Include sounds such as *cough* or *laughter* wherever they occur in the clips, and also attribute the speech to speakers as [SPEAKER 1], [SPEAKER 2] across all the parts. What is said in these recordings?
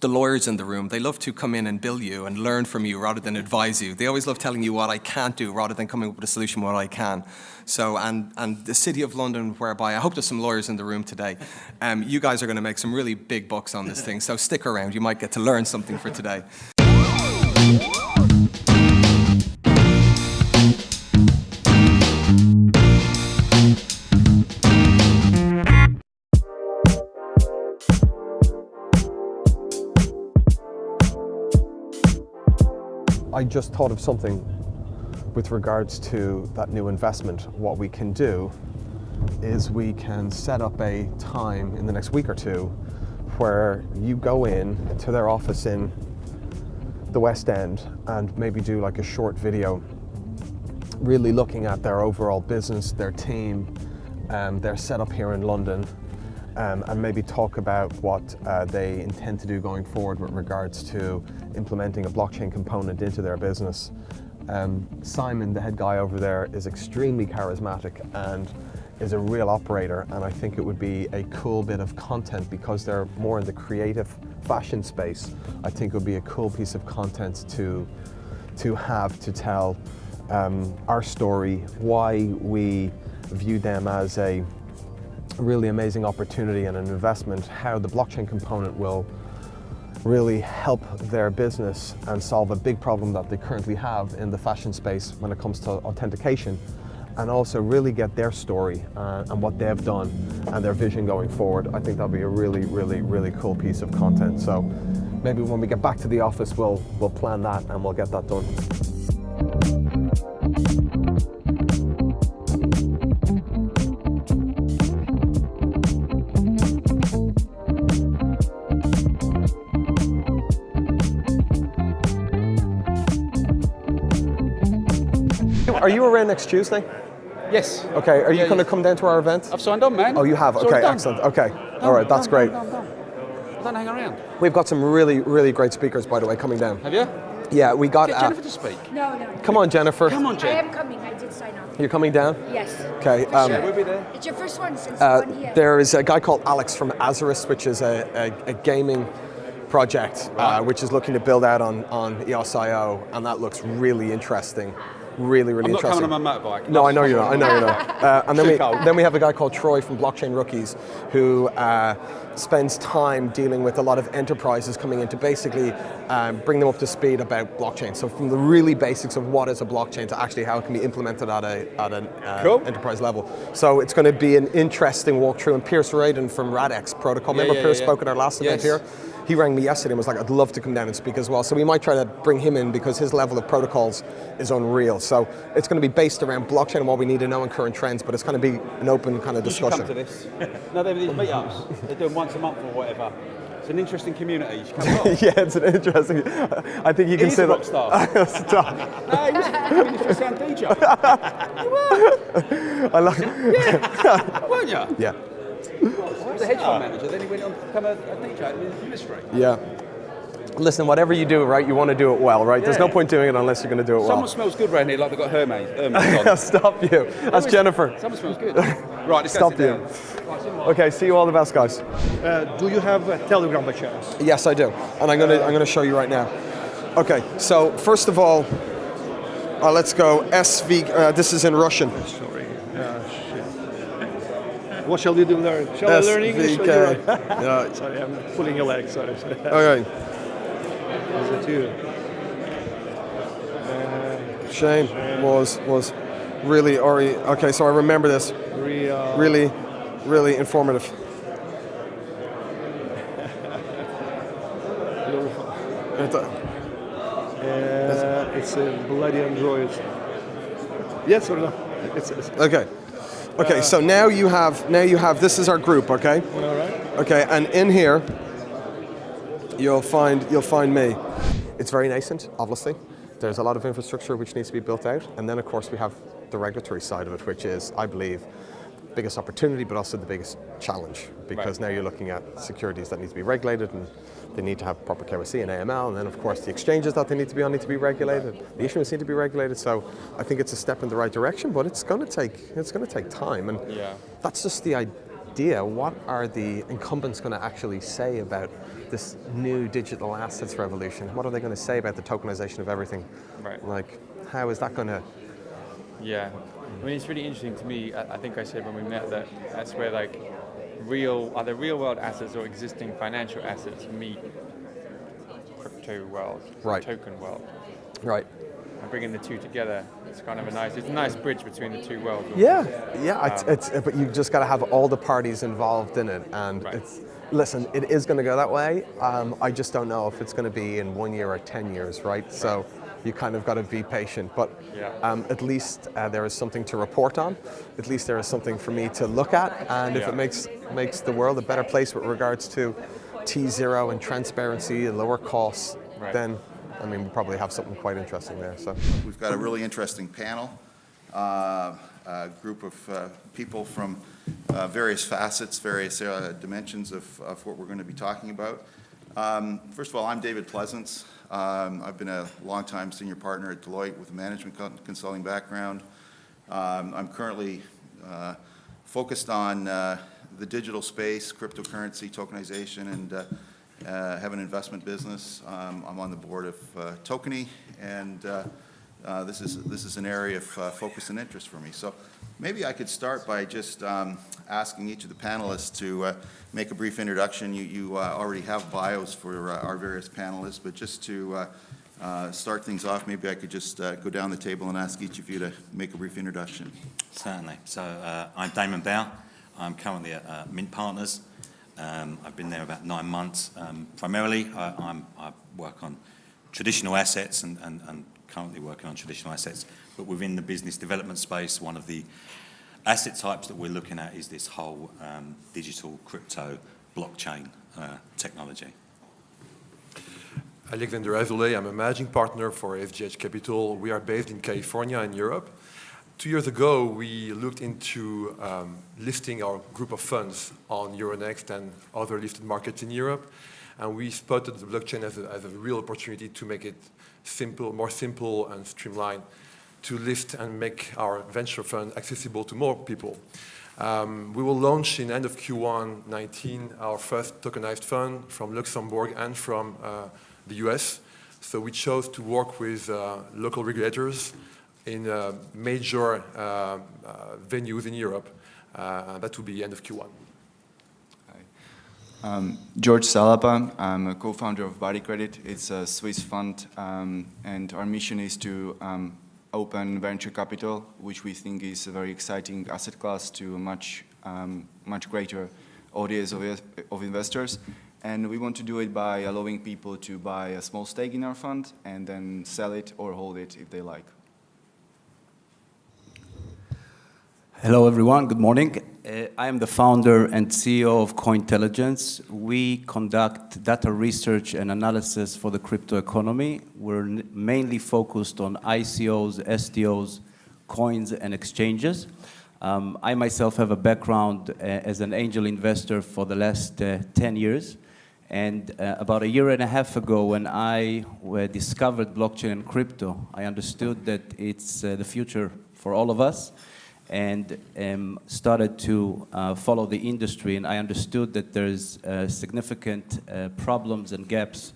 [SPEAKER 1] the lawyers in the room, they love to come in and bill you and learn from you rather than advise you. They always love telling you what I can't do rather than coming up with a solution what I can. So, and, and the City of London, whereby I hope there's some lawyers in the room today, um, you guys are going to make some really big bucks on this thing. So stick around, you might get to learn something for today.
[SPEAKER 2] I just thought of something with regards to that new investment. What we can do is we can set up a time in the next week or two where you go in to their office in the West End and maybe do like a short video really looking at their overall business, their team, um, their setup here in London, um, and maybe talk about what uh, they intend to do going forward with regards to implementing a blockchain component into their business. Um, Simon, the head guy over there, is extremely charismatic and is a real operator and I think it would be a cool bit of content because they're more in the creative fashion space. I think it would be a cool piece of content to, to have to tell um, our story, why we view them as a really amazing opportunity and an investment, how the blockchain component will really help their business and solve a big problem that they currently have in the fashion space when it comes to authentication and also really get their story uh, and what they've done and their vision going forward. I think that'll be a really, really, really cool piece of content. So maybe when we get back to the office, we'll, we'll plan that and we'll get that done. Are you around next Tuesday?
[SPEAKER 3] Yes.
[SPEAKER 2] Okay, are you
[SPEAKER 3] Yeah,
[SPEAKER 2] going to
[SPEAKER 3] yeah.
[SPEAKER 2] come down to our event?
[SPEAKER 3] I've signed on, man.
[SPEAKER 2] Oh, you have?
[SPEAKER 3] It's
[SPEAKER 2] Okay, excellent. Okay,
[SPEAKER 3] Done,
[SPEAKER 2] all right, that's
[SPEAKER 3] done,
[SPEAKER 2] great.
[SPEAKER 3] done, done, done. Don't hang around.
[SPEAKER 2] We've got some really, really great speakers, by the way, coming down.
[SPEAKER 3] Have you?
[SPEAKER 2] Yeah, we got.
[SPEAKER 3] Get
[SPEAKER 2] uh,
[SPEAKER 3] Jennifer to speak.
[SPEAKER 4] No, no.
[SPEAKER 2] come on, Jennifer.
[SPEAKER 3] Come on,
[SPEAKER 4] Jennifer.
[SPEAKER 3] I
[SPEAKER 4] am coming. I did sign up.
[SPEAKER 2] You're coming down?
[SPEAKER 4] Yes.
[SPEAKER 2] Okay. Um,
[SPEAKER 4] sure.
[SPEAKER 3] We'll be there.
[SPEAKER 4] It's your first one since
[SPEAKER 2] uh,
[SPEAKER 4] one year.
[SPEAKER 2] there is a guy called Alex from Azarus, which is a, a, a gaming project, uh, which is looking to build out on, on EOS.io, and that looks really interesting. Really, really
[SPEAKER 3] I'm not
[SPEAKER 2] interesting.
[SPEAKER 3] coming on my motorbike.
[SPEAKER 2] No, I know you're not. I know you're not. *laughs* Uh, and then we, then we have a guy called Troy from Blockchain Rookies who uh, spends time dealing with a lot of enterprises coming in to basically um, bring them up to speed about blockchain. So from the really basics of what is a blockchain to actually how it can be implemented at a at an uh,
[SPEAKER 3] Cool.
[SPEAKER 2] enterprise level. So it's going to be an interesting walkthrough. And Piers Ridyard from Radix Protocol,
[SPEAKER 3] Yeah,
[SPEAKER 2] remember
[SPEAKER 3] yeah,
[SPEAKER 2] Piers
[SPEAKER 3] yeah.
[SPEAKER 2] spoke at our last event here? He rang me yesterday and was like, I'd love to come down and speak as well. So we might try to bring him in because his level of protocols is unreal. So it's going to be based around blockchain and what we need to know and current trends, but it's going to be an open kind of discussion.
[SPEAKER 3] You should come to this. *laughs* no, they're these meetups. They're doing once a month or whatever. It's an interesting community. You should come along. *laughs*
[SPEAKER 2] yeah, it's an interesting. I think you can
[SPEAKER 3] He's
[SPEAKER 2] say
[SPEAKER 3] a
[SPEAKER 2] that.
[SPEAKER 3] rock star. *laughs*
[SPEAKER 2] Stop.
[SPEAKER 3] no, he was a sound DJ.
[SPEAKER 2] I like.
[SPEAKER 3] Weren't you?
[SPEAKER 2] Yeah,
[SPEAKER 3] He was a hedge fund manager, then he went on to become a, a DJ in the industry.
[SPEAKER 2] yeah. Listen, whatever you do, right, you want to do it well, right? There's no point doing it unless you're going to do it
[SPEAKER 3] Someone
[SPEAKER 2] well.
[SPEAKER 3] Someone smells good around here like they've got Hermes. Hermes *laughs* on.
[SPEAKER 2] Stop you. That's Jennifer.
[SPEAKER 3] Someone smells good. Right, let's
[SPEAKER 2] Stop you. Okay, see you all the best, guys.
[SPEAKER 5] Uh, do you have a Telegram by chance?
[SPEAKER 2] Yes, I do, and I'm gonna I'm gonna show you right now. Okay, so first of all, uh, let's go SV. Uh, this is in Russian.
[SPEAKER 5] Sorry. Uh, shit. What shall we do there? Shall I learn English? or
[SPEAKER 2] SVK.
[SPEAKER 5] you write? *laughs*
[SPEAKER 2] Yeah. *laughs*
[SPEAKER 5] Sorry, I'm pulling your leg. Sorry. Is it you?
[SPEAKER 2] Shane was was really Ori. Okay, so I remember this.
[SPEAKER 5] Real.
[SPEAKER 2] Really, really informative. *laughs* Uh,
[SPEAKER 5] it's a bloody android. Yes or no? It's, it's
[SPEAKER 2] Okay. Okay, so now you have now you have this is our group, okay?
[SPEAKER 5] all right.
[SPEAKER 2] Okay, and in here you'll find you'll find me. It's very nascent, obviously. There's a lot of infrastructure which needs to be built out, and then of course we have the regulatory side of it, which is, I believe, biggest opportunity, but also the biggest challenge, because now you're looking at securities that need to be regulated, and they need to have proper KYC and AML, and then of course the exchanges that they need to be on need to be regulated, the issuance need to be regulated. So I think it's a step in the right direction, but it's going to take it's going to take time, and
[SPEAKER 3] Yeah.
[SPEAKER 2] that's just the
[SPEAKER 6] idea what are the incumbents going to actually say about this new digital assets revolution? What are they going to say about the tokenization of everything?
[SPEAKER 7] Right.
[SPEAKER 6] Like, how is that going to?
[SPEAKER 7] Yeah, I mean it's really interesting to me. I, I think I said when we met that that's where like real are either real world assets or existing financial assets meet crypto world,
[SPEAKER 6] Right.
[SPEAKER 7] token world,
[SPEAKER 6] Right.
[SPEAKER 7] and bringing the two together. It's kind of a nice, it's a nice bridge between the two worlds.
[SPEAKER 6] Yeah, yeah. It's, it's but you've just got to have all the parties involved in it, and
[SPEAKER 7] Right.
[SPEAKER 6] it's. Listen, it is going to go that way. Um, I just don't know if it's going to be in one year or ten years, right? So you kind of got to be patient. But
[SPEAKER 7] Yeah.
[SPEAKER 6] um, at least uh, there is something to report on. At least there is something for me to look at, and if
[SPEAKER 7] Yeah.
[SPEAKER 6] it makes makes the world a better place with regards to T zero and transparency and lower costs,
[SPEAKER 7] Right.
[SPEAKER 6] then I mean we probably have something quite interesting there. So.
[SPEAKER 8] We've got a really interesting panel, uh, a group of uh, people from uh, various facets, various uh, dimensions of, of what we're going to be talking about. Um, First of all, I'm David Pleasance. Um, I've been a longtime senior partner at Deloitte with a management con- consulting background. Um, I'm currently uh, focused on uh, the digital space, cryptocurrency, tokenization, and uh, uh, have an investment business. Um, I'm on the board of uh, Tokeny, and uh, this is this is an area of uh, focus and interest for me. So maybe I could start by just um, asking each of the panelists to uh, make a brief introduction. You you uh, already have bios for uh, our various panelists, but just to uh, start things off, maybe I could just go down the table and ask each of you to make a brief introduction.
[SPEAKER 9] Certainly. So I'm Damon Bow. I'm currently at Mint Partners. Um, I've been there about nine months. Um, primarily, I, I work on traditional assets and, and, and currently working on traditional assets. But within the business development space, one of the asset types that we're looking at is this whole um, digital crypto blockchain uh, technology.
[SPEAKER 10] Alexander Azoulay, I'm a managing partner for FGH Capital. We are based in California in Europe. Two years ago, we looked into um, listing our group of funds on Euronext and other listed markets in Europe. And we spotted the blockchain as a, as a real opportunity to make it simple, more simple and streamlined to list and make our venture fund accessible to more people. Um, we will launch in end of Q1 19 our first tokenized fund from Luxembourg and from uh, the US. So we chose to work with uh, local regulators in uh, major uh, uh, venues in Europe. Uh, that will be end of Q1.
[SPEAKER 11] Um, George Salapa, I'm a co-founder of Body Credit. It's a Swiss fund, um, and our mission is to um, open venture capital, which we think is a very exciting asset class to a much, um, much greater audience of, of investors. And we want to do it by allowing people to buy a small stake in our fund and then sell it or hold it if they like.
[SPEAKER 12] Hello, everyone. Good morning. Uh, I am the founder and CEO of Cointelligence. We conduct data research and analysis for the crypto economy. We're mainly focused on ICOs, STOs, coins, and exchanges. Um, I myself have a background uh, as an angel investor for the last uh, 10 years. And uh, about a year and a half ago, when I uh, discovered blockchain and crypto, I understood that it's uh, the future for all of us and um, started to uh, follow the industry. And I understood that there's uh, significant uh, problems and gaps.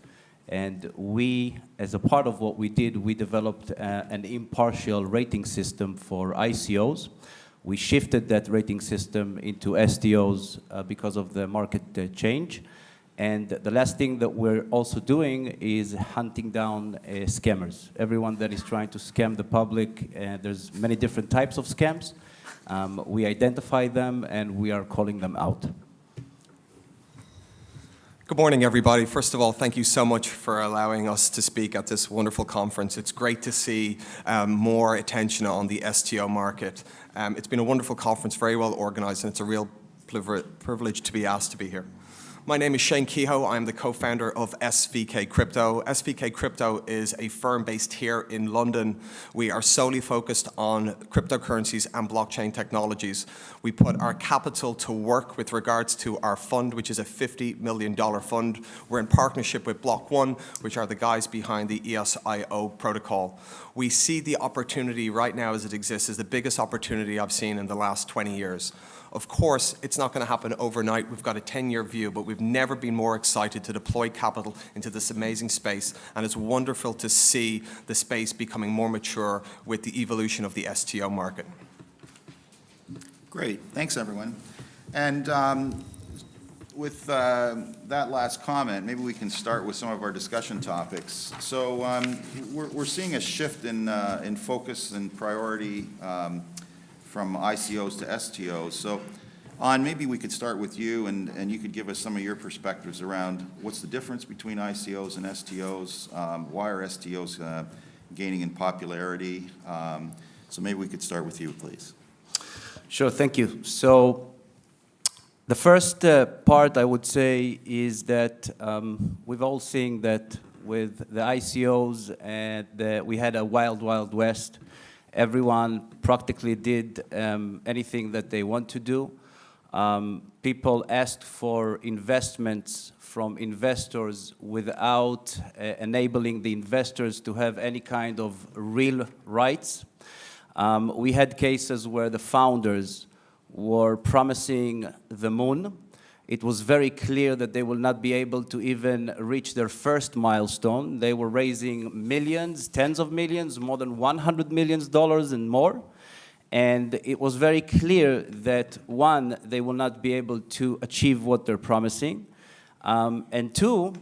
[SPEAKER 12] And we, as a part of what we did, we developed uh, an impartial rating system for ICOs. We shifted that rating system into STOs uh, because of the market uh, change. And the last thing that we're also doing is hunting down uh, scammers. Everyone that is trying to scam the public, uh, there's many different types of scams. Um, we identify them and we are calling them out.
[SPEAKER 2] Good morning, everybody. First of all, thank you so much for allowing us to speak at this wonderful conference. It's great to see um, more attention on the STO market. Um, it's been a wonderful conference, very well organized, and it's a real privilege to be asked to be here. My name is Shane Kehoe. I'm the co-founder of SVK Crypto. SVK Crypto is a firm based here in London. We are solely focused on cryptocurrencies and blockchain technologies. We put our capital to work with regards to our fund, which is a $50 million fund. We're in partnership with Block One, which are the guys behind the EOSIO protocol. We see the opportunity right now as it exists as the biggest opportunity I've seen in the last 20 years. Of course, it's not going to happen overnight. We've got a 10-year view, but we've never been more excited to deploy capital into this amazing space, and it's wonderful to see the space becoming more mature with the evolution of the STO market.
[SPEAKER 8] Great, thanks everyone. And um, with uh, that last comment, maybe we can start with some of our discussion topics. So um, we're, we're seeing a shift in, uh, in focus and priority um, from ICOs to STOs. So An, maybe we could start with you and, and you could give us some of your perspectives around what's the difference between ICOs and STOs, um, why are STOs uh, gaining in popularity? Um, so maybe we could start with you, please.
[SPEAKER 12] Sure, thank you. So the first uh, part I would say is that um, we've all seen that with the ICOs and the, we had a wild, wild west. Everyone practically did um, anything that they want to do. Um, people asked for investments from investors without uh, enabling the investors to have any kind of real rights. Um, we had cases where the founders were promising the moon. It was very clear that they will not be able to even reach their first milestone. They were raising millions, tens of millions, more than 100 million dollars and more. And it was very clear that one, they will not be able to achieve what they're promising. Um, and two,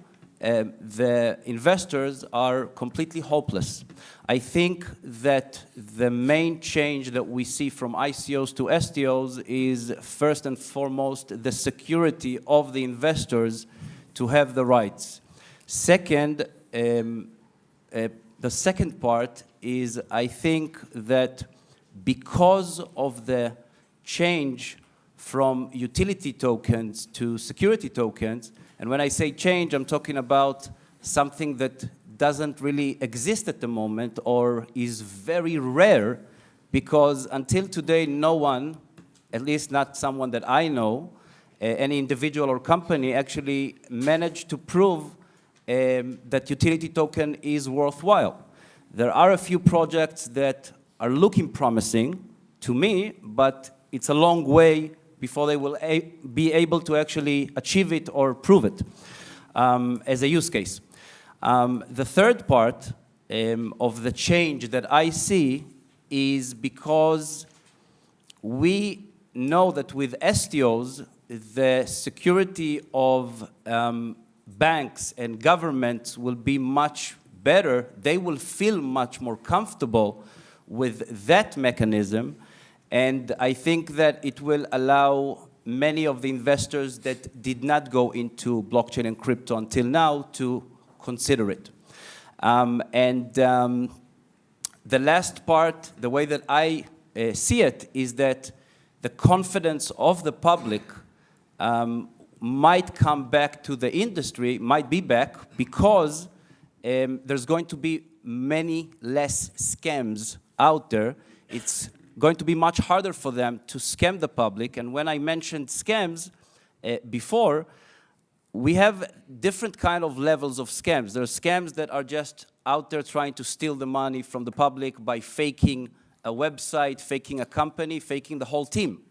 [SPEAKER 12] uh, the investors are completely hopeless. I think that the main change that we see from ICOs to STOs is first and foremost the security of the investors to have the rights. Second, um, uh, the second part is I think that because of the change from utility tokens to security tokens, and when I say change, I'm talking about something that doesn't really exist at the moment or is very rare because until today, no one, at least not someone that I know, uh, any individual or company actually managed to prove um, that utility token is worthwhile. There are a few projects that are looking promising to me, but it's a long way before they will be able to actually achieve it or prove it um, as a use case. Um, the third part um, of the change that I see is because we know that with STOs, the security of um, banks and governments will be much better. They will feel much more comfortable with that mechanism and I think that it will allow many of the investors that did not go into blockchain and crypto until now to consider it. Um, and um, the last part, the way that I uh, see it, is that the confidence of the public um, might come back to the industry, might be back, because um, there's going to be many less scams out there. It's going to be much harder for them to scam the public. And when I mentioned scams uh, before, we have different kind of levels of scams. There are scams that are just out there trying to steal the money from the public by faking a website, faking a company, faking the whole team.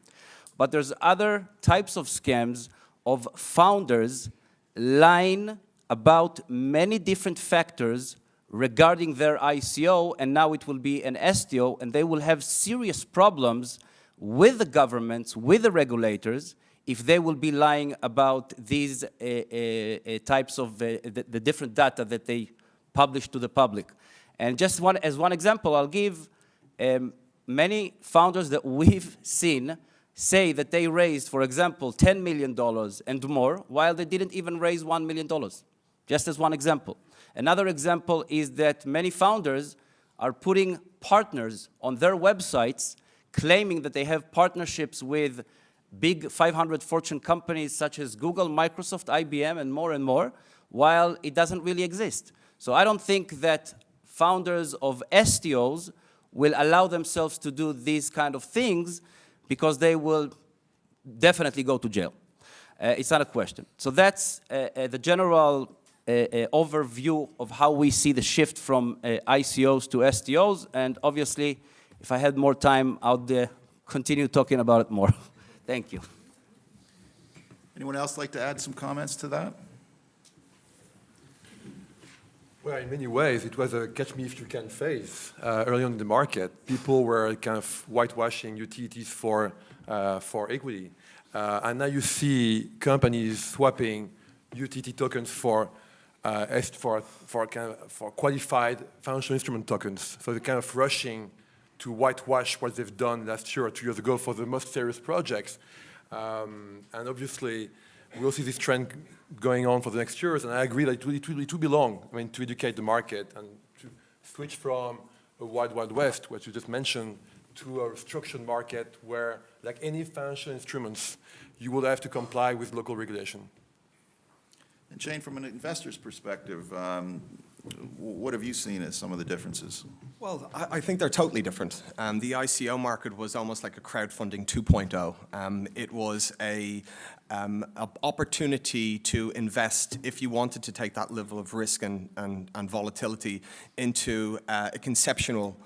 [SPEAKER 12] But there's other types of scams of founders lying about many different factors regarding their ICO, and now it will be an STO, and they will have serious problems with the governments, with the regulators, if they will be lying about these uh, uh, uh, types of the, the, different data that they publish to the public. And just one, as one example, I'll give um, many founders that we've seen say that they raised, for example, $10 million and more, while they didn't even raise $1 million, just as one example. Another example is that many founders are putting partners on their websites claiming that they have partnerships with big 500 Fortune companies such as Google, Microsoft, IBM, and more and more, while it doesn't really exist. So I don't think that founders of STOs will allow themselves to do these kind of things because they will definitely go to jail. Uh, it's not a question. So that's uh, uh, the general a, a overview of how we see the shift from uh, ICOs to STOs. And obviously, if I had more time, I would uh, continue talking about it more. *laughs* Thank you.
[SPEAKER 8] Anyone else like to add some comments to that?
[SPEAKER 10] Well, in many ways, it was a catch me if you can phase uh, early on in the market. People were kind of whitewashing utilities for, uh, for equity. Uh, and now you see companies swapping utility tokens for, uh, for, for, kind of, for qualified financial instrument tokens. So they're kind of rushing to whitewash what they've done last year or two years ago for the most serious projects. Um, and obviously, we'll see this trend going on for the next years, and I agree that it will, it will, it will be long, I mean, to educate the market and to switch from a wide, wide west, what you just mentioned, to a structured market where, like any financial instruments, you will have to comply with local regulation.
[SPEAKER 8] And Shane, from an investor's perspective, um, what have you seen as some of the differences?
[SPEAKER 2] Well, I, I think they're totally different. Um, the ICO market was almost like a crowdfunding 2.0. Um, it was a, um, a opportunity to invest, if you wanted to take that level of risk and, and, and volatility, into uh, a conceptual,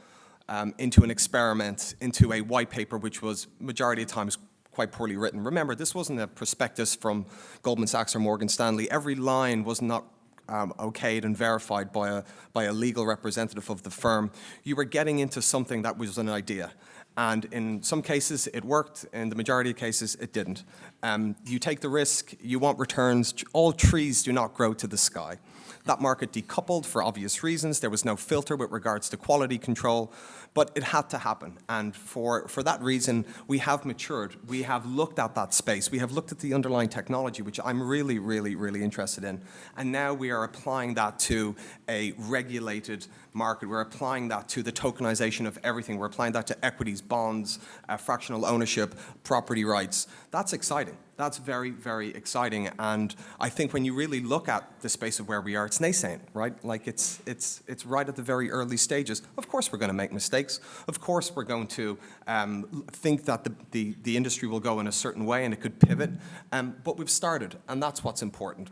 [SPEAKER 2] um, into an experiment, into a white paper, which was majority of times quite poorly written. Remember, this wasn't a prospectus from Goldman Sachs or Morgan Stanley. Every line was not um, okayed and verified by a, by a legal representative of the firm. You were getting into something that was an idea. And in some cases, it worked. In the majority of cases, it didn't. Um, you take the risk, you want returns. All trees do not grow to the sky. That market decoupled for obvious reasons. There was no filter with regards to quality control, but it had to happen. And for, for that reason, we have matured. We have looked at that space. We have looked at the underlying technology, which I'm really, really, really interested in. And now we are applying that to a regulated market. We're applying that to the tokenization of everything. We're applying that to equities, bonds, uh, fractional ownership, property rights. That's exciting. That's very, very exciting. And I think when you really look at the space of where we are, it's nascent, right? Like it's, it's, it's right at the very early stages. Of course we're going to make mistakes. Of course we're going to um, think that the, the, the industry will go in a certain way and it could pivot. Um, but we've started, and that's what's important.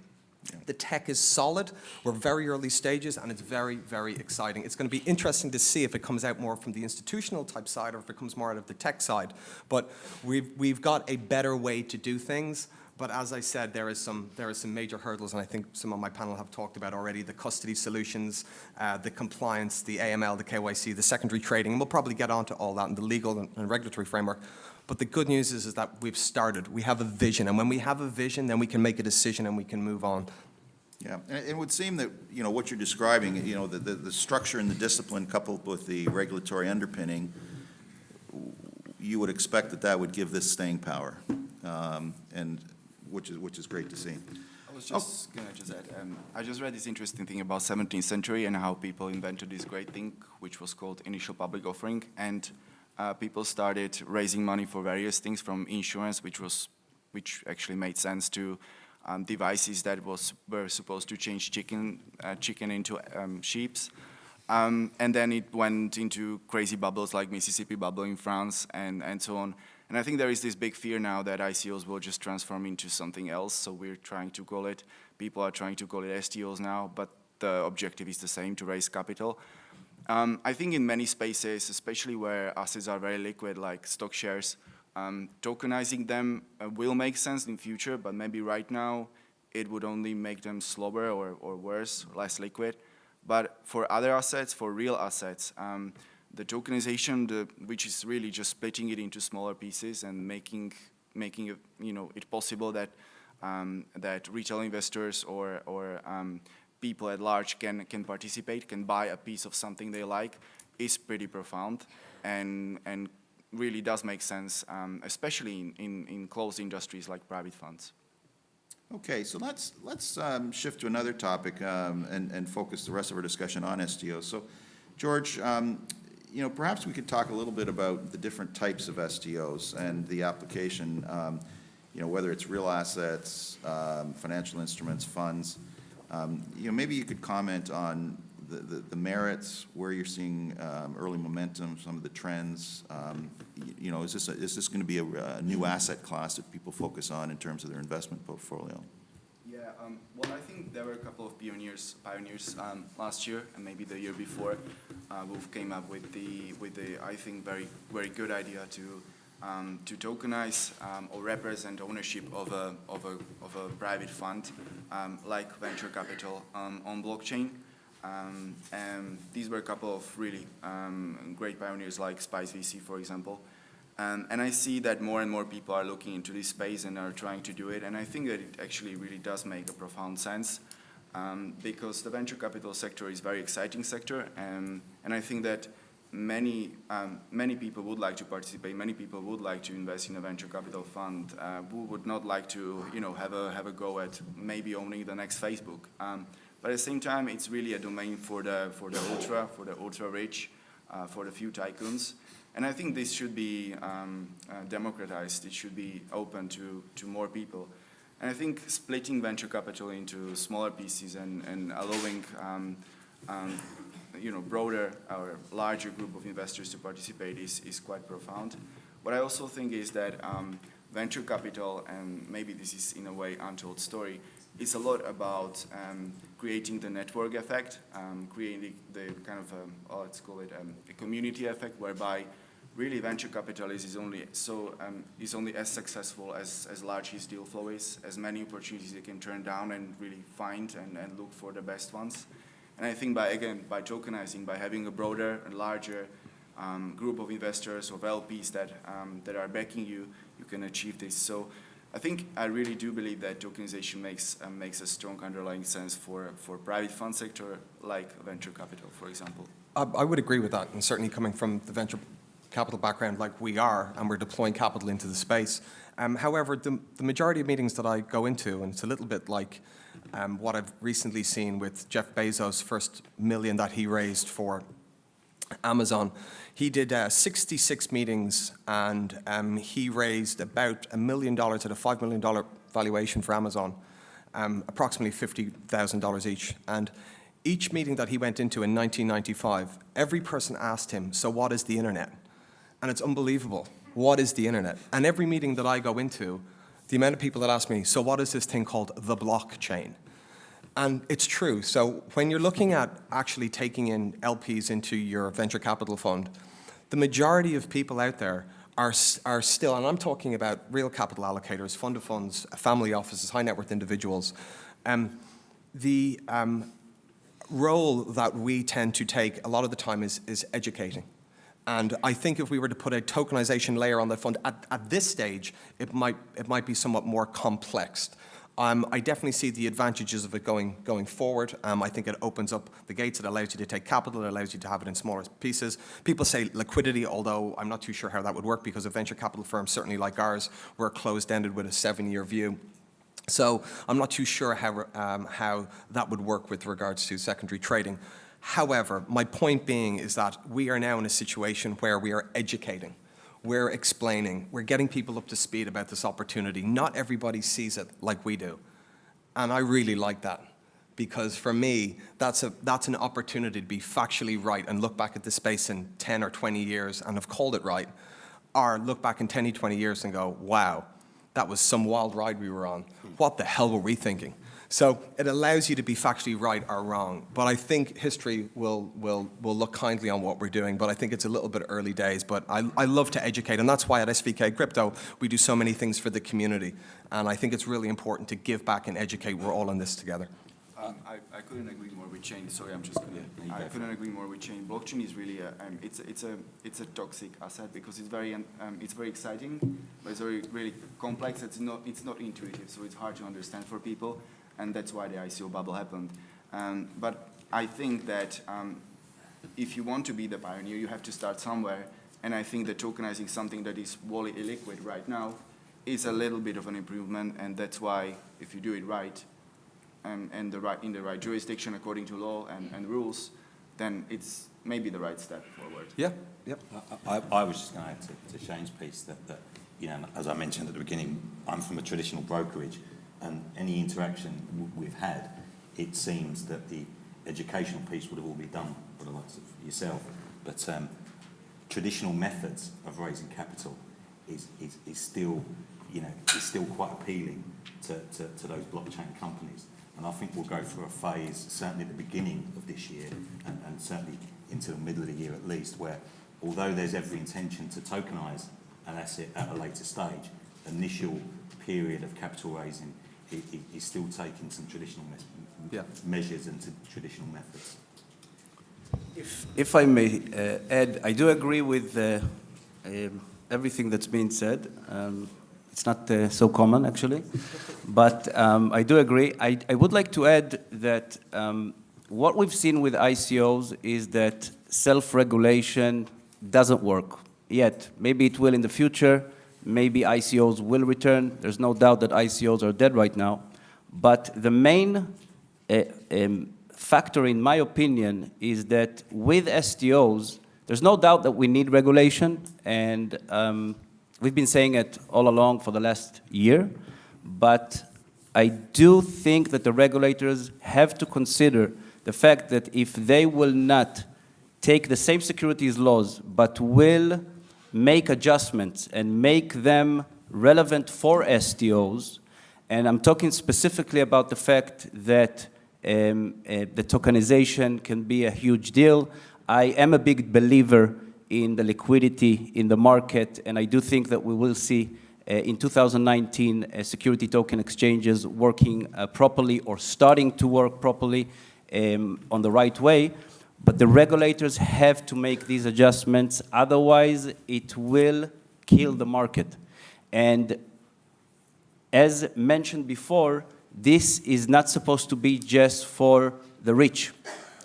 [SPEAKER 2] The tech is solid. We're very early stages, and it's very, very exciting. It's going to be interesting to see if it comes out more from the institutional type side or if it comes more out of the tech side. But we've, we've got a better way to do things. But as I said, there is some there is some major hurdles, and I think some of my panel have talked about already the custody solutions, uh, the compliance, the AML, the KYC, the secondary trading, and we'll probably get onto all that in the legal and, and regulatory framework. But the good news is, is that we've started. We have a vision, and when we have a vision, then we can make a decision and we can move on.
[SPEAKER 8] Yeah, and it would seem that, you know, what you're describing, you know, the, the, the structure and the discipline coupled with the regulatory underpinning, you would expect that that would give this staying power, um, and, which is, which is great to see.
[SPEAKER 11] I was just gonna just add, um, I just read this interesting thing about 17th century and how people invented this great thing, which was called initial public offering, and uh, people started raising money for various things from insurance, which was, which actually made sense to um, devices that was were supposed to change chicken, uh, chicken into um, sheeps. Um, and then it went into crazy bubbles like Mississippi bubble in France and, and so on. And I think there is this big fear now that ICOs will just transform into something else. So we're trying to call it, people are trying to call it STOs now, but the objective is the same, to raise capital. Um, I think in many spaces, especially where assets are very liquid, like stock shares, um, tokenizing them uh, will make sense in future, but maybe right now it would only make them slower or, or worse, less liquid. But for other assets, for real assets, um, the tokenization, the, which is really just splitting it into smaller pieces and making making it, you know it possible that um, that retail investors or or um, people at large can can participate, can buy a piece of something they like, is pretty profound, and and really does make sense, um, especially in, in in closed industries like private funds.
[SPEAKER 8] Okay, so let's, let's um, shift to another topic um, and, and focus the rest of our discussion on STOs. So, George, um, you know, perhaps we could talk a little bit about the different types of STOs and the application, um, you know, whether it's real assets, um, financial instruments, funds. Um, You know, maybe you could comment on the, the, merits, where you're seeing um, early momentum, some of the trends. Um, You know, is this, is this going to be a, new asset class that people focus on in terms of their investment portfolio?
[SPEAKER 11] Yeah, well, I think there were a couple of pioneers, pioneers last year and maybe the year before, uh, who came up with the, with the, I think, very, very good idea to um, to tokenize um, or represent ownership of a, of a, of a private fund um, like venture capital um, on blockchain. Um, and these were a couple of really um, great pioneers like Spice VC, for example. And I see that more and more people are looking into this space and are trying to do it. And I think that it actually really does make a profound sense because the venture capital sector is a very exciting sector. And, and I think that many, um, many people would like to participate. Many people would like to invest in a venture capital fund uh, who would not like to, you know, have a, have a go at maybe owning the next Facebook. Um, but at the same time, it's really a domain for the, for the ultra, for the ultra rich, uh, for the few tycoons. And I think this should be um, uh, democratized. It should be open to, to more people. And I think splitting venture capital into smaller pieces and, and allowing um, um, you know, broader or larger group of investors to participate is, is quite profound. What I also think is that um, venture capital, and maybe this is in a way untold story, is a lot about um, creating the network effect, um, creating the kind of, um, oh, let's call it um, a community effect, whereby really venture capitalists is only so um, is only as successful as, as large his deal flow is, as many opportunities they can turn down and really find and, and look for the best ones. And I think by again by tokenizing, by having a broader and larger um, group of investors or LPs that that are backing you, you can achieve this. So I think I really do believe that tokenization makes uh, makes a strong underlying sense for for private fund sector like venture capital, for example.
[SPEAKER 2] I, I would agree with that, and certainly coming from the venture capital background like we are, and we're deploying capital into the space. Um, however, the, the, majority of meetings that I go into, and it's a little bit like um, what I've recently seen with Jeff Bezos' first million that he raised for Amazon. He did uh, 66 meetings and um, he raised about a million dollars at a $5 million valuation for Amazon, um, approximately $50,000 each. And each meeting that he went into in 1995, every person asked him, so what is the internet? And it's unbelievable. What is the internet? And every meeting that I go into, the amount of people that ask me, so what is this thing called the blockchain? And it's true. So when you're looking at actually taking in LPs into your venture capital fund, the majority of people out there are, are still, and I'm talking about real capital allocators, fund of funds, family offices, high net worth individuals, um, the um, role that we tend to take a lot of the time is, is educating. And I think if we were to put a tokenization layer on the fund at, at this stage, it might, it might be somewhat more complex. Um, I definitely see the advantages of it going, going forward. Um, I think it opens up the gates. It allows you to take capital. It allows you to have it in smaller pieces. People say liquidity, although I'm not too sure how that would work because a venture capital firm, certainly like ours, we're closed-ended with a seven-year view. So I'm not too sure how, um, how that would work with regards to secondary trading. However, my point being is that we are now in a situation where we are educating we're explaining, we're getting people up to speed about this opportunity. Not everybody sees it like we do. And I really like that because for me, that's, a, that's an opportunity to be factually right and look back at the space in 10 or 20 years and have called it right, or look back in 10 or 20 years and go, wow, that was some wild ride we were on. Hmm. What the hell were we thinking? So it allows you to be factually right or wrong. But I think history will, will, will look kindly on what we're doing, but I think it's a little bit early days. But I, I love to educate, and that's why at SVK Crypto, we do so many things for the community. And I think it's really important to give back and educate. We're all in this together.
[SPEAKER 11] Um, I, I, couldn't agree more with Shane. Sorry, I'm just gonna, yeah, I couldn't agree more with Shane. Blockchain is really a, um, it's, it's a, it's a toxic asset because it's very, um, it's very exciting, but it's very, really complex. It's not, it's not intuitive, so it's hard to understand for people and that's why the ICO bubble happened. Um, but I think that um, if you want to be the pioneer, you have to start somewhere, and I think that tokenizing something that is wholly illiquid right now is a little bit of an improvement, and that's why if you do it right, um, and the right, in the right jurisdiction according to law and, and rules, then it's maybe the right step forward.
[SPEAKER 2] Yeah, yep.
[SPEAKER 9] I, I, I was just going to add to, to Shane's piece that, that, you know, as I mentioned at the beginning, I'm from a traditional brokerage, and any interaction we've had, it seems that the educational piece would have all been done by the likes of yourself. But um, traditional methods of raising capital is, is, is still, you know, is still quite appealing to, to, to those blockchain companies. And I think we'll go through a phase, certainly at the beginning of this year, and, and certainly into the middle of the year at least, where although there's every intention to tokenise an asset at a later stage, initial period of capital raising i- i- is still taking some traditional mes-
[SPEAKER 2] Yeah.
[SPEAKER 9] measures and to traditional methods.
[SPEAKER 12] If, if I may uh, add, I do agree with uh, um, everything that's been said. Um, it's not uh, so common, actually. *laughs* but um, I do agree. I, I would like to add that um, what we've seen with ICOs is that self-regulation doesn't work yet. Maybe it will in the future. Maybe ICOs will return. There's no doubt that ICOs are dead right now. But the main uh, um, factor, in my opinion, is that with STOs, there's no doubt that we need regulation, and um, we've been saying it all along for the last year, but I do think that the regulators have to consider the fact that if they will not take the same securities laws, but will make adjustments and make them relevant for STOs, and I'm talking specifically about the fact that um, uh, the tokenization can be a huge deal. I am a big believer in the liquidity in the market, and I do think that we will see uh, in 2019 uh, security token exchanges working uh, properly or starting to work properly um, on the right way. But the regulators have to make these adjustments, otherwise it will kill the market. And as mentioned before, this is not supposed to be just for the rich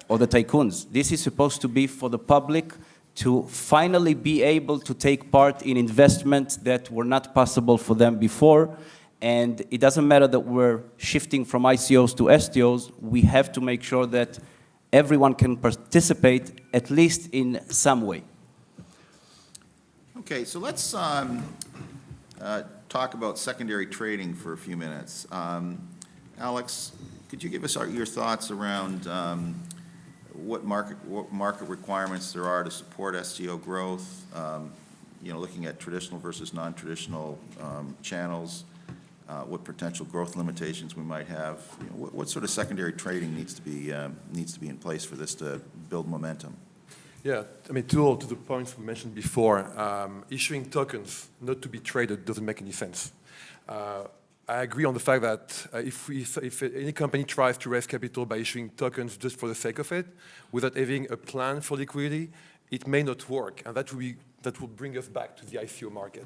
[SPEAKER 12] or the tycoons. This is supposed to be for the public to finally be able to take part in investments that were not possible for them before. And it doesn't matter that we're shifting from ICOs to STOs, we have to make sure that everyone can participate at least in some way.
[SPEAKER 8] Okay, so let's um, uh, talk about secondary trading for a few minutes. Um, Alex, could you give us our- your thoughts around um, what market, what market requirements there are to support STO growth? um, You know, looking at traditional versus non-traditional um, channels, uh, what potential growth limitations we might have? You know, What what sort of secondary trading needs to be, um, needs to be in place for this to build momentum?
[SPEAKER 10] Yeah, I mean, to, to the points we mentioned before, um, issuing tokens not to be traded doesn't make any sense. Uh, I agree on the fact that uh, if, we, if any company tries to raise capital by issuing tokens just for the sake of it, without having a plan for liquidity, it may not work, and that will, be, that will bring us back to the ICO market.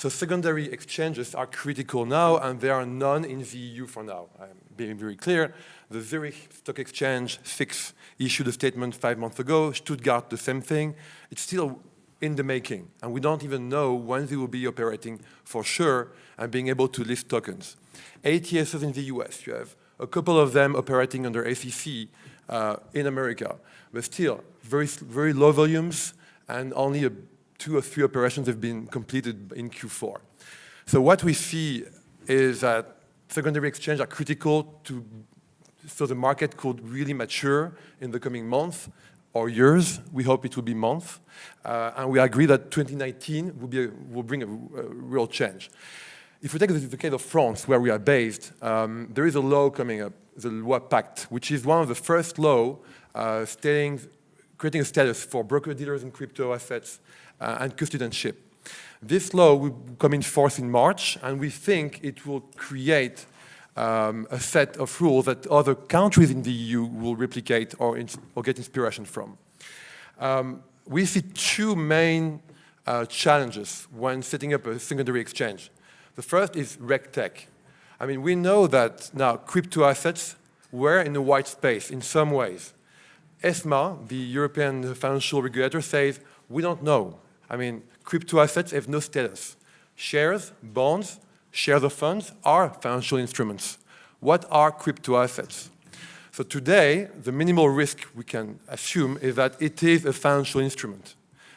[SPEAKER 10] So secondary exchanges are critical now, and there are none in the EU for now. I'm being very clear. The Zurich Stock Exchange, SIX, issued a statement five months ago. Stuttgart, the same thing. It's still in the making, and we don't even know when they will be operating for sure and being able to list tokens. ATSs in the US, you have a couple of them operating under SEC uh, in America, but still very, very low volumes and only a, two or three operations have been completed in Q4. So what we see is that secondary exchange are critical to so the market could really mature in the coming months or years. We hope it will be months. Uh, and we agree that 2019 will, be a, will bring a, a, real change. If we take the, case of France, where we are based, um, there is a law coming up, the Loi Pacte, which is one of the first law uh, stating, creating a status for broker-dealers in crypto assets and custodianship. This law will come in force in March, and we think it will create um, a set of rules that other countries in the EU will replicate or, or get inspiration from. Um, we see two main uh, challenges when setting up a secondary exchange. The first is RegTech. I mean, we know that now crypto assets were in a white space in some ways. ESMA, the European financial regulator, says, we don't know. I mean, crypto assets have no status. Shares, bonds, shares of funds are financial instruments. What are crypto assets? So today, the minimal risk we can assume is that it is a financial instrument,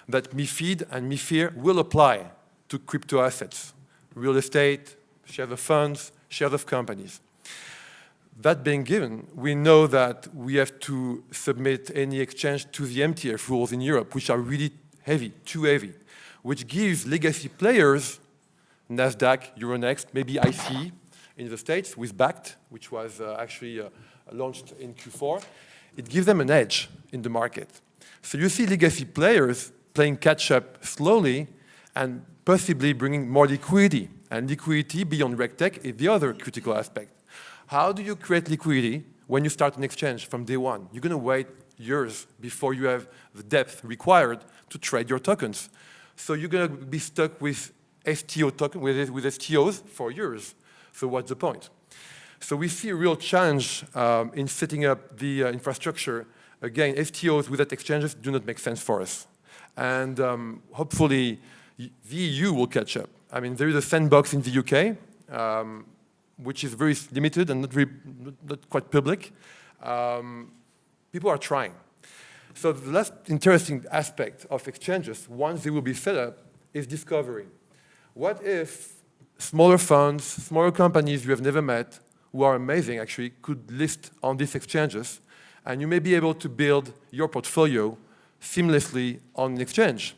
[SPEAKER 10] that MIFID and MIFIR will apply to crypto assets, real estate, shares of funds, shares of companies. That being given, we know that we have to submit any exchange to the MTF rules in Europe, which are really heavy, too heavy, which gives legacy players NASDAQ, Euronext, maybe ICE in the States with Bakkt, which was uh, actually uh, launched in Q4. It gives them an edge in the market. So you see legacy players playing catch up slowly and possibly bringing more liquidity. And liquidity beyond RegTech is the other critical aspect. How do you create liquidity when you start an exchange from day one? You're going to wait years before you have the depth required to trade your tokens. So you're going to be stuck with STO token with, with STOs for years. So what's the point? So we see a real challenge um, in setting up the uh, infrastructure. Again, STOs without exchanges do not make sense for us. And um, hopefully the EU will catch up. I mean, there is a sandbox in the UK, um, which is very limited and not, not quite public. Um, people are trying. So the last interesting aspect of exchanges, once they will be set up, is discovery. What if smaller funds, smaller companies you have never met, who are amazing actually, could list on these exchanges, and you may be able to build your portfolio seamlessly on an exchange.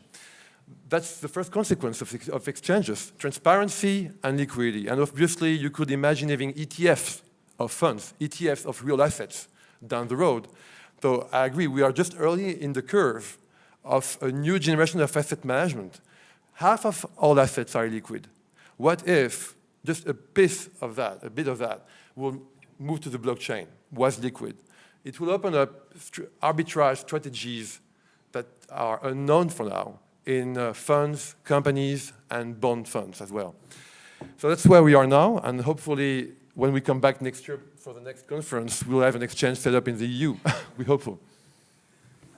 [SPEAKER 10] That's the first consequence of, of exchanges, transparency and liquidity. And obviously, you could imagine having ETFs of funds, ETFs of real assets down the road. So I agree, we are just early in the curve of a new generation of asset management. Half of all assets are liquid. What if just a piece of that, a bit of that, will move to the blockchain, was liquid? It will open up arbitrage strategies that are unknown for now in uh, funds, companies, and bond funds as well. So that's where we are now, and hopefully when we come back next year for the next conference, we'll have an exchange set up in the EU. *laughs* we hope so.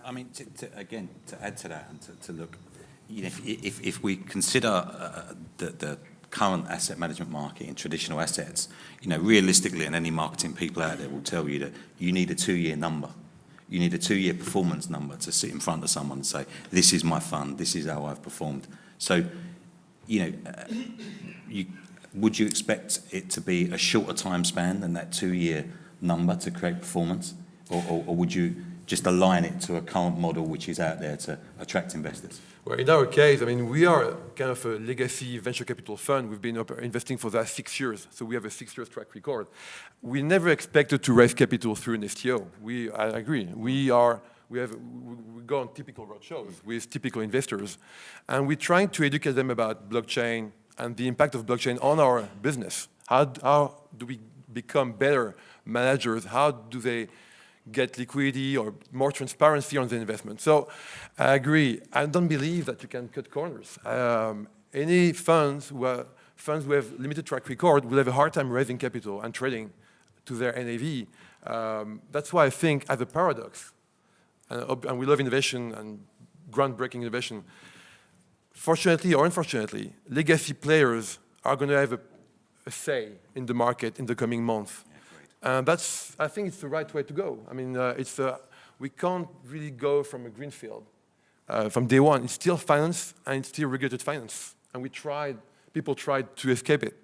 [SPEAKER 9] I mean, to, to, again, to add to that and to, to look, you know, if, if, if we consider uh, the, the current asset management market in traditional assets, you know, realistically, and any marketing people out there will tell you that you need a two-year number you need a two-year performance number to sit in front of someone and say, this is my fund, this is how I've performed. So, you know, uh, you, would you expect it to be a shorter time span than that two-year number to create performance? Or, or, or would you just align it to a current model which is out there to attract investors?
[SPEAKER 10] Well, in our case, I mean, we are kind of a legacy venture capital fund. We've been investing for the last six years, so we have a six-year track record. We never expected to raise capital through an STO. We, I agree. We are, we have, we go on typical roadshows with typical investors, and we're trying to educate them about blockchain and the impact of blockchain on our business. How, how do we become better managers? How do they get liquidity or more transparency on the investment. So I agree. I don't believe that you can cut corners. Um, any funds who, are, funds who have limited track record will have a hard time raising capital and trading to their NAV. Um, that's why I think as a paradox, and, and we love innovation and groundbreaking innovation, fortunately or unfortunately, legacy players are going to have a, a say in the market in the coming months. And that's, I think it's the right way to go. I mean, uh, it's a, we can't really go from a greenfield uh, from day one. It's still finance and it's still regulated finance. And we tried, people tried to escape it.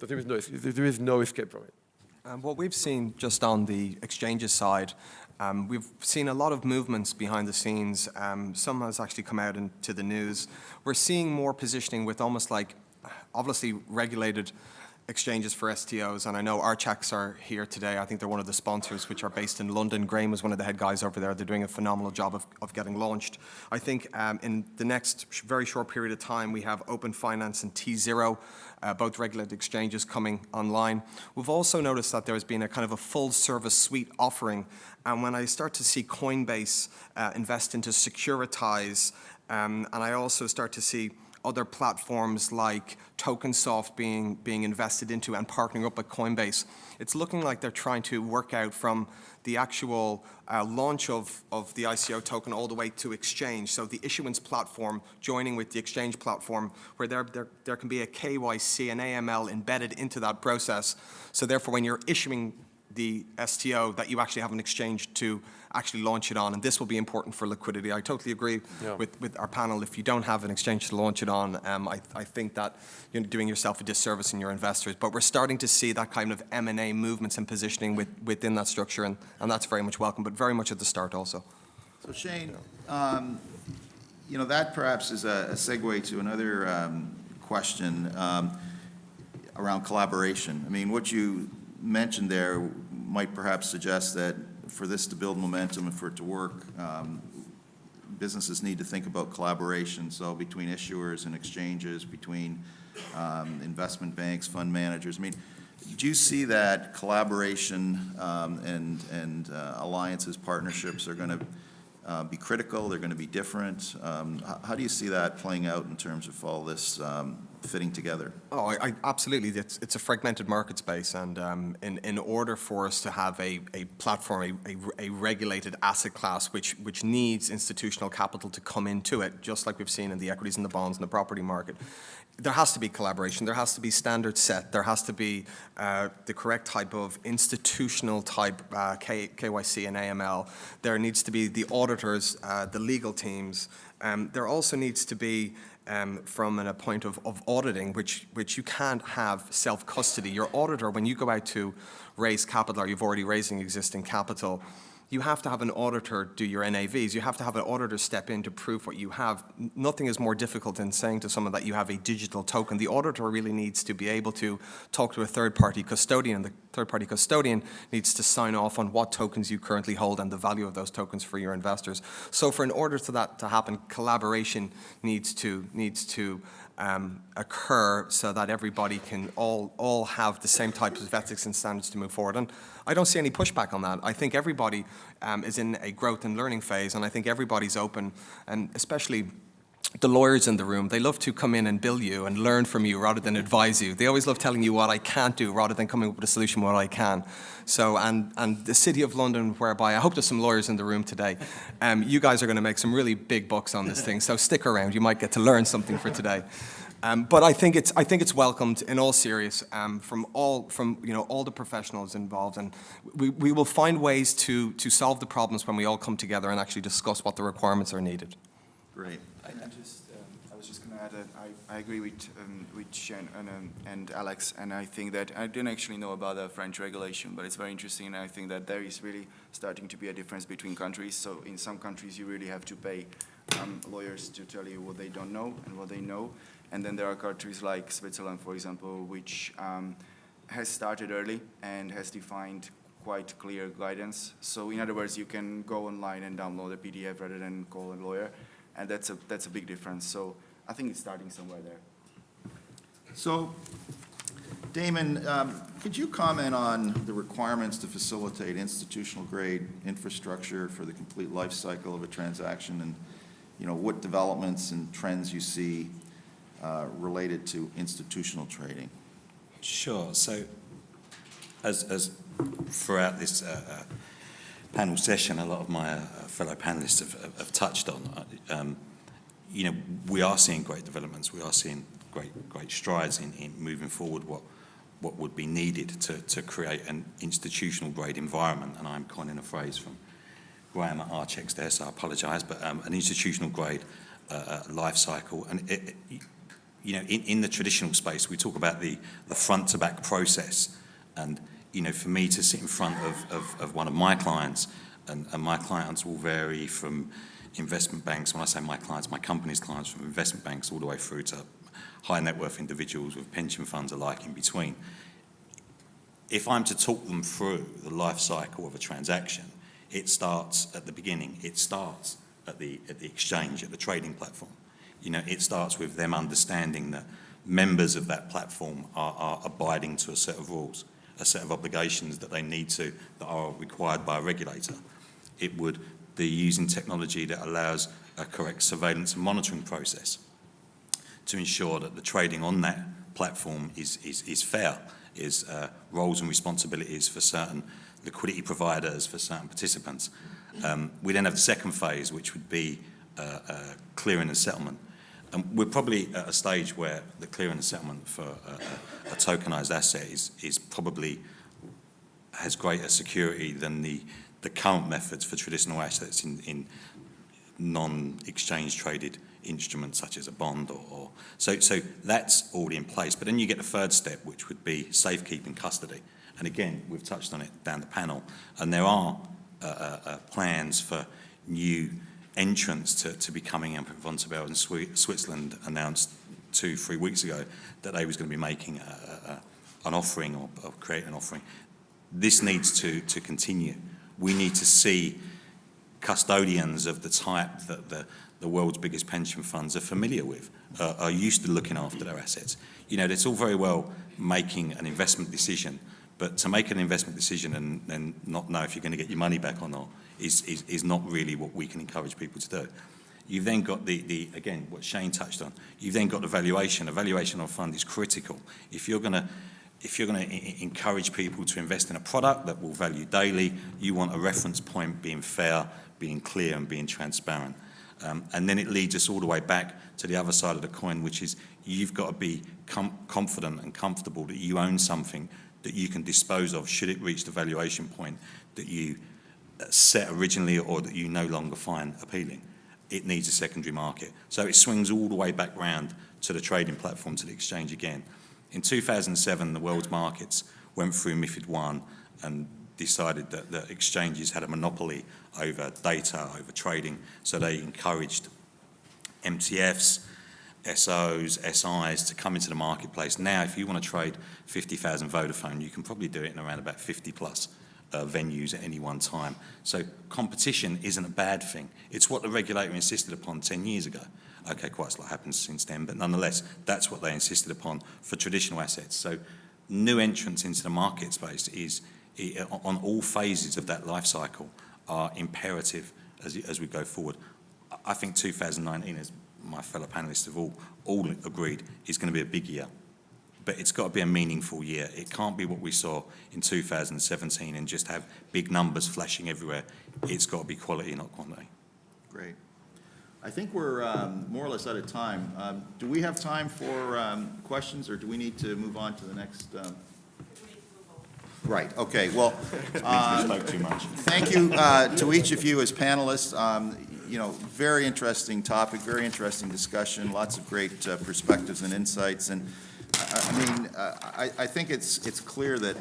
[SPEAKER 10] So there is no, there is no escape from it.
[SPEAKER 2] Um, what we've seen just on the exchanges side, um, we've seen a lot of movements behind the scenes. Um, some has actually come out into the news. We're seeing more positioning with almost like, obviously regulated exchanges for STOs, and I know Archax are here today. I think they're one of the sponsors, which are based in London. Graham is one of the head guys over there. They're doing a phenomenal job of, of getting launched. I think um, in the next sh very short period of time, we have Open Finance and T0, uh, both regulated exchanges coming online. We've also noticed that there's been a kind of a full service suite offering, and when I start to see Coinbase uh, invest into Securitize, um, and I also start to see other platforms like TokenSoft being, being invested into and partnering up with Coinbase. It's looking like they're trying to work out from the actual uh, launch of, of the ICO token all the way to exchange. So the issuance platform joining with the exchange platform where there, there, there can be a KYC and AML embedded into that process. So therefore when you're issuing the STO that you actually have an exchange to actually launch it on, and this will be important for liquidity. I totally agree yeah. with, with our panel. If you don't have an exchange to launch it on, um, I, I think that you're doing yourself a disservice in your investors. But we're starting to see that kind of M&A movements and positioning with, within that structure, and, and that's very much welcome, but very much at the start also.
[SPEAKER 8] So Shane, um, you know, that perhaps is a, a segue to another um, question um, around collaboration. I mean, what you mentioned there might perhaps suggest that for this to build momentum and for it to work, um, businesses need to think about collaboration, so between issuers and exchanges, between um, investment banks, fund managers. I mean, do you see that collaboration um, and, and uh, alliances, partnerships are going to uh, be critical, they're going to be different? Um, How do you see that playing out in terms of all this um, fitting together?
[SPEAKER 2] Oh, I, I, absolutely. It's, it's a fragmented market space, and um, in, in order for us to have a, a platform, a, a, a regulated asset class, which, which needs institutional capital to come into it, just like we've seen in the equities and the bonds and the property market, there has to be collaboration. There has to be standards set. There has to be uh, the correct type of institutional type uh, K, KYC and AML. There needs to be the auditors, uh, the legal teams. Um, there also needs to be um, from a point of, of auditing, which, which you can't have self-custody. Your auditor, when you go out to raise capital or you've already raising existing capital, you have to have an auditor do your NAVs. You have to have an auditor step in to prove what you have. Nothing is more difficult than saying to someone that you have a digital token. The auditor really needs to be able to talk to a third-party custodian. The third-party custodian needs to sign off on what tokens you currently hold and the value of those tokens for your investors. So for in order for that to happen, collaboration needs to, needs to um, occur so that everybody can all, all have the same types of ethics and standards to move forward. And I don't see any pushback on that. I think everybody um, is in a growth and learning phase, and I think everybody's open, and especially the lawyers in the room, they love to come in and bill you and learn from you rather than advise you. They always love telling you what I can't do rather than coming up with a solution what I can. So, and, and the City of London, whereby I hope there's some lawyers in the room today, um, you guys are going to make some really big bucks on this thing. So stick around. You might get to learn something for today. Um, but I think it's I think it's welcomed in all serious um, from all from you know all the professionals involved, and we, we will find ways to to solve the problems when we all come together and actually discuss what the requirements are needed.
[SPEAKER 8] Great.
[SPEAKER 11] I, I just, um, I was just going to add that I, I agree with, um, with Shane and, um, and Alex, and I think that I didn't actually know about the French regulation, but it's very interesting, and I think that there is really starting to be a difference between countries. So in some countries, you really have to pay um, lawyers to tell you what they don't know and what they know. And then there are countries like Switzerland, for example, which um, has started early and has defined quite clear guidance. So in other words, you can go online and download a PDF rather than call a lawyer, and that's a that's a big difference. So I think it's starting somewhere there.
[SPEAKER 8] So, Damon, um, could you comment on the requirements to facilitate institutional grade infrastructure for the complete life cycle of a transaction and, you know, what developments and trends you see uh, related to institutional trading?
[SPEAKER 9] Sure. So, as, as throughout this uh, uh, panel session, a lot of my uh, fellow panelists have, have, touched on, um, you know, we are seeing great developments. We are seeing great, great strides in, in moving forward what, what would be needed to, to create an institutional grade environment. And I'm coining a phrase from Graham at Archax there, so I apologise, but um, an institutional grade uh, uh, life cycle. And it, it, you know, in, in the traditional space, we talk about the, the front to back process. And, you know, for me to sit in front of, of, of one of my clients, and, and my clients will vary from investment banks, when I say my clients, my company's clients, from investment banks all the way through to high net worth individuals with pension funds alike in between. If I'm to talk them through the life cycle of a transaction, it starts at the beginning. It starts at the, at the exchange, at the trading platform. You know, it starts with them understanding that members of that platform are, are abiding to a set of rules, a set of obligations that they need to, that are required by a regulator. It would be using technology that allows a correct surveillance and monitoring process to ensure that the trading on that platform is, is, is fair, is uh, roles and responsibilities for certain liquidity providers, for certain participants. Um, we then have the second phase, which would be uh, uh, clearing and settlement. And we're probably at a stage where the clearing and settlement for a, a tokenized asset is, is probably has greater security than the, the current methods for traditional assets in, in non-exchange traded instruments such as a bond or, or, so so that's already in place. But then you get the third step which would be safekeeping custody. And again we've touched on it down the panel. And there are uh, uh, uh, plans for new entrants to, to be coming in Vontobel in Switzerland announced two three weeks ago that they was going to be making a, a, an offering or, or creating an offering this needs to to continue we need to see custodians of the type that the, the world's biggest pension funds are familiar with, uh, are used to looking after their assets. You know, it's all very well making an investment decision, but to make an investment decision and then not know if you're going to get your money back or not is, is, is not really what we can encourage people to do. You've then got the, the, again, what Shane touched on, you've then got the valuation. A valuation of a fund is critical. If you're going to if you're going to encourage people to invest in a product that will value daily, you want a reference point being fair, being clear and being transparent. Um, and then it leads us all the way back to the other side of the coin, which is you've got to be com confident and comfortable that you own something that you can dispose of should it reach the valuation point that you uh, set originally or that you no longer find appealing. It needs a secondary market. So it swings all the way back round to the trading platform, to the exchange again. In 2007, the world's markets went through MIFID I and decided that the exchanges had a monopoly over data, over trading, so they encouraged MTFs, SOs, SIs to come into the marketplace. Now, if you want to trade 50,000 Vodafone, you can probably do it in around about 50 plus uh, venues at any one time. So competition isn't a bad thing. It's what the regulator insisted upon 10 years ago. Okay, quite a lot happened since then, but nonetheless, that's what they insisted upon for traditional assets. So new entrants into the market space is, on all phases of that life cycle, are imperative as, as we go forward. I think 2019, as my fellow panelists have all, all agreed, is going to be a big year. But it's got to be a meaningful year. It can't be what we saw in 2017 and just have big numbers flashing everywhere. It's got to be quality, not quantity.
[SPEAKER 8] Great. I think we're um, more or less out of time. Um, do we have time for um, questions, or do we need to move on to the next? Um... Right. Okay. Well, *laughs* uh,
[SPEAKER 9] spoke too much.
[SPEAKER 8] thank you uh, to each of you as panelists. You know, very interesting topic, very interesting discussion, lots of great uh, perspectives and insights. And I, I mean, uh, I, I think it's it's clear that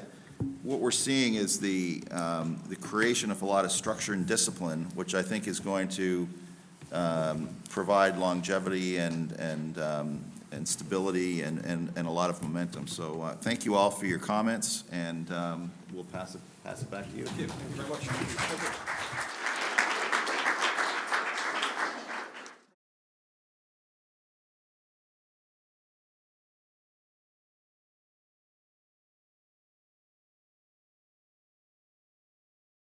[SPEAKER 8] what we're seeing is the um, the creation of a lot of structure and discipline, which I think is going to um, provide longevity and, and, um, and stability and, and, and a lot of momentum. So uh, thank you all for your comments, and um, we'll pass it, pass it back to you.
[SPEAKER 2] Thank you very much.